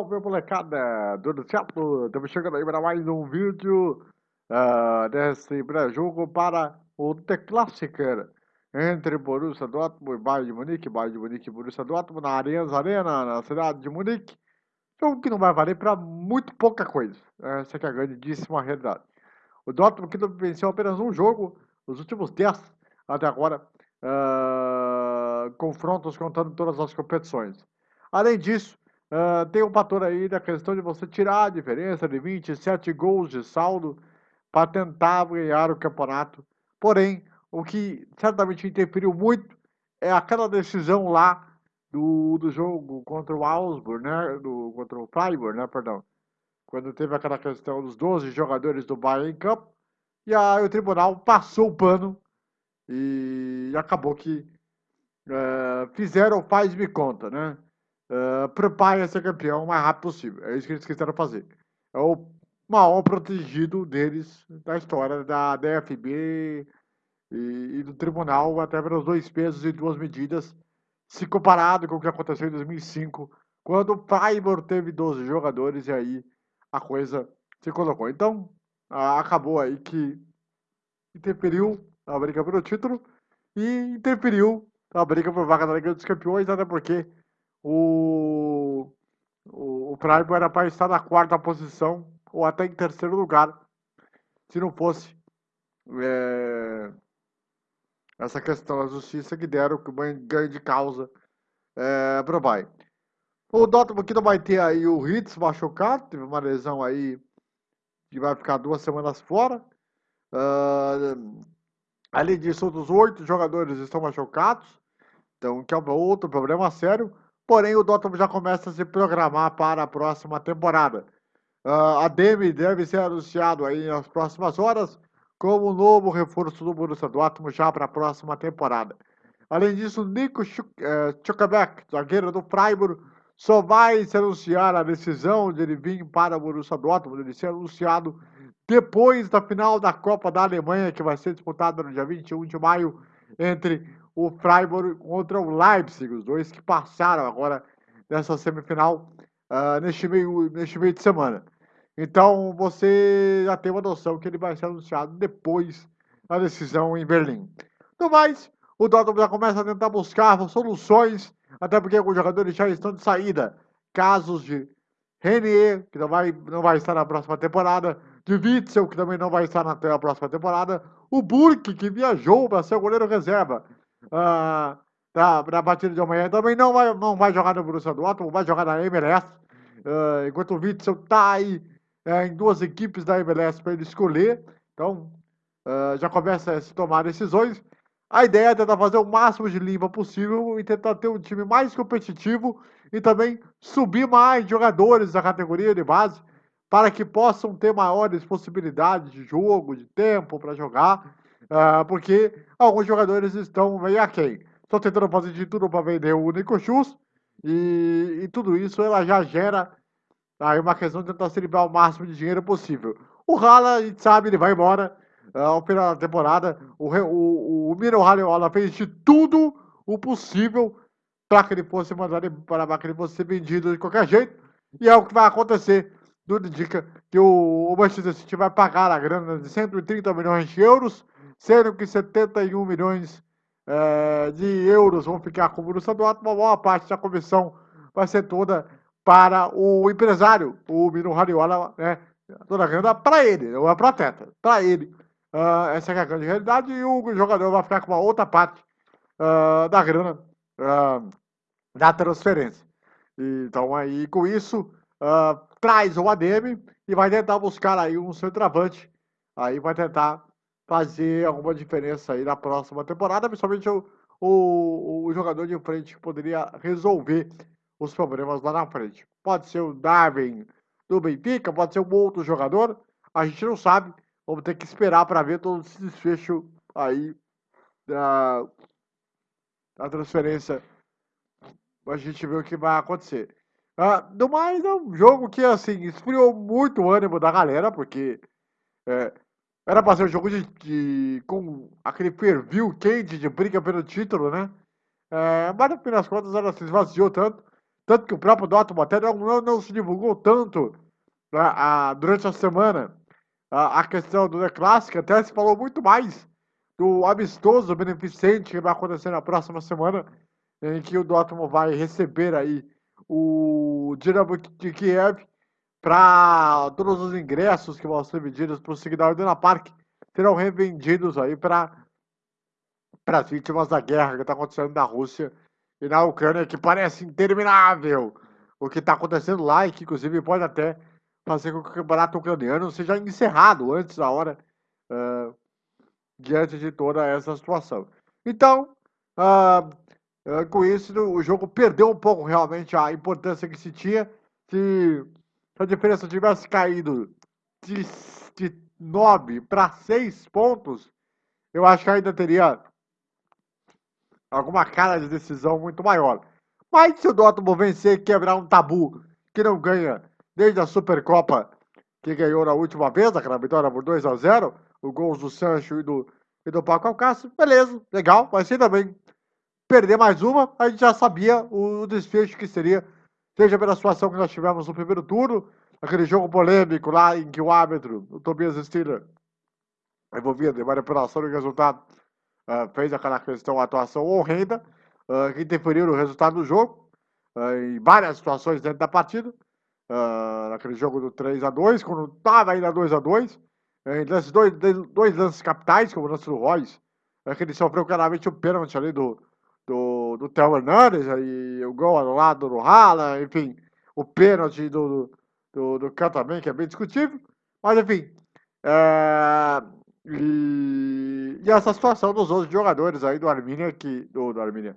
Salve molecada, tudo certo? Estamos chegando aí para mais um vídeo uh, desse pré-jogo para o The Classicer entre Borussia Dortmund e Bayern de Munique, Bayern de Munique e Borussia Dortmund na Allianz Arena, na cidade de Munique. Jogo que não vai valer para muito pouca coisa, essa é a grandíssima realidade. O Dortmund que venceu apenas um jogo nos últimos 10 até agora, uh, confrontos contando todas as competições. Além disso, Uh, tem um fator aí da questão de você tirar a diferença de 27 gols de saldo para tentar ganhar o campeonato. Porém, o que certamente interferiu muito é aquela decisão lá do, do jogo contra o Augsburg, né? Do, contra o Freiburg, né? Perdão. Quando teve aquela questão dos 12 jogadores do Bayern em campo. E aí o tribunal passou o pano e acabou que uh, fizeram faz-me conta, né? Uh, prepare a ser campeão o mais rápido possível. É isso que eles quiseram fazer. É o maior protegido deles da história da DFB e, e do tribunal, até pelos dois pesos e duas medidas, se comparado com o que aconteceu em 2005, quando o Freiburg teve 12 jogadores e aí a coisa se colocou. Então, acabou aí que interferiu na briga pelo título e interferiu na briga por vaga da Liga dos Campeões, até porque o, o, Freiburg era para estar na quarta posição ou até em terceiro lugar, se não fosse é, essa questão da justiça que deram que ganho de causa é, para o Bayern. O Dortmund que não vai ter aí o Ritz machucado, teve uma lesão aí que vai ficar duas semanas fora. Uh, além disso, outros oito jogadores estão machucados, então que é outro problema sério. Porém, o Dortmund já começa a se programar para a próxima temporada. Uh, a Demi deve ser anunciado aí nas próximas horas como o novo reforço do Borussia Dortmund já para a próxima temporada. Além disso, Nico Schuckerbeck, zagueiro do Freiburg, só vai se anunciar a decisão de ele vir para o Borussia Dortmund, ele ser anunciado depois da final da Copa da Alemanha, que vai ser disputada no dia 21 de maio entre o Freiburg contra o Leipzig, os dois que passaram agora nessa semifinal uh, neste, meio, neste meio de semana. Então você já tem uma noção que ele vai ser anunciado depois da decisão em Berlim. No mais, o Dortmund já começa a tentar buscar soluções, até porque os jogadores já estão de saída. Casos de Renier, que não vai, não vai estar na próxima temporada, de Witzel, que também não vai estar na, na próxima temporada, o Burke, que viajou para ser o goleiro reserva, uh, da, da partida de amanhã. Também não vai, não vai jogar no Borussia Dortmund, vai jogar na MLS. Uh, enquanto o Witzel está aí uh, em duas equipes da MLS para ele escolher. Então, uh, já começa a se tomar decisões. A ideia é tentar fazer o máximo de limpa possível e tentar ter um time mais competitivo e também subir mais jogadores da categoria de base para que possam ter maiores possibilidades de jogo, de tempo para jogar Uh, porque alguns jogadores estão meio aquém. Estão tentando fazer de tudo para vender o Nico Schultz e, e, tudo isso ela já gera aí uma questão de tentar se livrar o máximo de dinheiro possível. O Hala, a gente sabe, ele vai embora uh, ao final da temporada. O, o, o Miro Haliola fez de tudo o possível para que ele fosse mandado para que ele fosse vendido de qualquer jeito. E é o que vai acontecer. Tudo indica que o, Manchester City vai pagar a grana de 130 milhões de euros sendo que 71 milhões é, de euros vão ficar com o Borussia Dortmund, uma boa parte da comissão vai ser toda para o empresário, o Mino Hariola, né? Toda a renda para ele, não é para Teta, para ele. Uh, essa é a grande realidade e o jogador vai ficar com uma outra parte uh, da grana uh, da transferência. Então aí com isso traz o ADM e vai tentar buscar aí um centroavante. Aí vai tentar fazer alguma diferença aí na próxima temporada, principalmente o, o, o jogador de frente que poderia resolver os problemas lá na frente. Pode ser o Darwin do Benfica, pode ser um outro jogador, a gente não sabe. Vamos ter que esperar para ver todo esse desfecho aí da, da transferência. A gente vê o que vai acontecer. Ah, do mais, é um jogo que assim esfriou muito o ânimo da galera, porque é, era pra ser um jogo de, de com aquele perfil quente de briga pelo título, né? É, mas no fim das contas ela se esvaziou tanto. Tanto que o próprio Dortmund até não, não, não se divulgou tanto né, a, durante a semana a, a questão do The Classic, até se falou muito mais do amistoso beneficente que vai acontecer na próxima semana, em que o Dortmund vai receber aí o Dinamo de Kiev para todos os ingressos que vão ser vendidos para o Signal Iduna Park serão revendidos aí para as vítimas da guerra que está acontecendo na Rússia e na Ucrânia, que parece interminável o que está acontecendo lá e que, inclusive, pode até fazer com que o campeonato ucraniano seja encerrado antes da hora, uh, diante de toda essa situação. Então, uh, com isso, o jogo perdeu um pouco realmente a importância que se tinha. Se a diferença tivesse caído de, de 9 para 6 pontos, eu acho que ainda teria alguma cara de decisão muito maior. Mas se o Dortmund vencer quebrar um tabu que não ganha desde a Supercopa que ganhou na última vez, aquela vitória por 2 a 0 o gols do Sancho e do, e do Paco Alcácer, beleza, legal, mas se também perder mais uma, a gente já sabia o desfecho que seria, seja pela situação que nós tivemos no primeiro turno, aquele jogo polêmico lá em que o árbitro, o Tobias Stiller, envolvido em manipulação de resultado, uh, fez aquela questão, atuação horrenda, uh, que interferiu no resultado do jogo, uh, em várias situações dentro da partida, naquele jogo do 3 a 2 quando estava ainda 2 a 2 em dois, dois lances capitais, como o lance do Royce, é que ele sofreu claramente o pênalti ali do, do, do Theo Hernandes, e o gol anulado do Hala, enfim, o pênalti do, do, do Kahn também, que é bem discutível, mas enfim, é, e, e, essa situação dos outros jogadores aí do Arminia, que, do, do Arminia,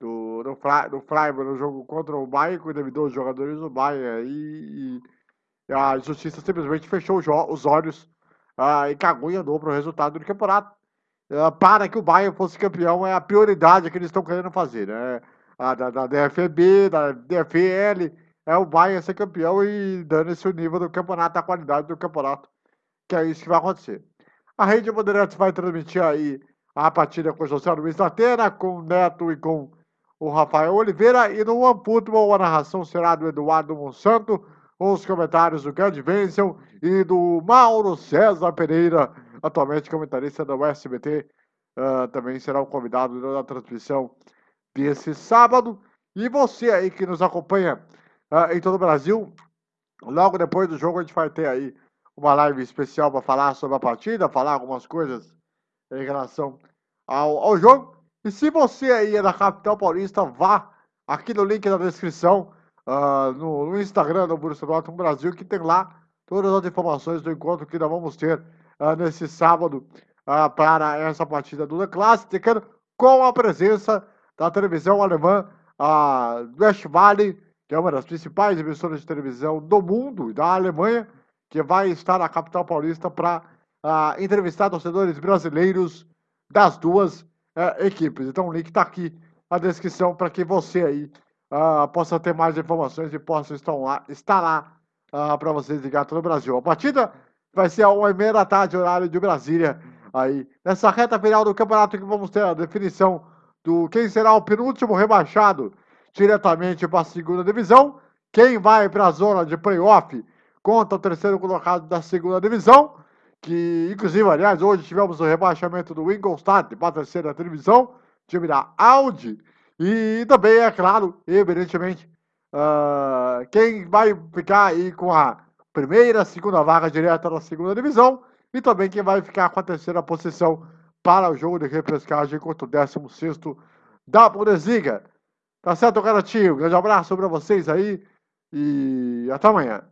do, do, Fly, do Freiburg no jogo contra o Bayern, que endividou os jogadores do Bayern aí, e, e a justiça simplesmente fechou os olhos ah, e cagou e andou para o resultado do campeonato. Ah, para que o Bayern fosse campeão é a prioridade que eles estão querendo fazer, né? A, da, da DFB, da DFL, é o Bayern ser campeão e dando esse nível do campeonato, a qualidade do campeonato, que é isso que vai acontecer. A Rede Bandeirantes vai transmitir aí a partida com o José Luiz Latena, com o Neto e com o Rafael Oliveira. E no One Football, a narração será do Eduardo Monsanto, com os comentários do Gerd Wenzel e do Mauro César Pereira, atualmente comentarista da USBT. Uh, também será o convidado da transmissão desse sábado. E você aí que nos acompanha uh, em todo o Brasil, logo depois do jogo a gente vai ter aí uma live especial para falar sobre a partida, falar algumas coisas em relação ao, ao jogo. E se você aí é da capital paulista, vá aqui no link da descrição, uh, no, no, Instagram do Borussia Dortmund Brasil, que tem lá todas as informações do encontro que nós vamos ter uh, nesse sábado uh, para essa partida do The Classic, com a presença da televisão alemã a West Valley, que é uma das principais emissoras de televisão do mundo e da Alemanha, que vai estar na capital paulista para uh, entrevistar torcedores brasileiros das duas uh, equipes. Então o link está aqui na descrição para que você aí uh, possa ter mais informações e possa estar lá, estar lá uh, para vocês ligar todo o Brasil. A partida vai ser às 1 da tarde, horário de Brasília. Aí, nessa reta final do campeonato que vamos ter a definição do quem será o penúltimo rebaixado diretamente para a segunda divisão, quem vai para a zona de playoff contra o terceiro colocado da segunda divisão, que inclusive, aliás, hoje tivemos o rebaixamento do Ingolstadt para a terceira divisão, time da Audi, e também, é claro, evidentemente, uh, quem vai ficar aí com a primeira, segunda vaga direta na segunda divisão, e também quem vai ficar com a terceira posição para o jogo de repescagem contra o 16 da Bundesliga. Tá certo, garotinho? Grande abraço para vocês aí e até amanhã.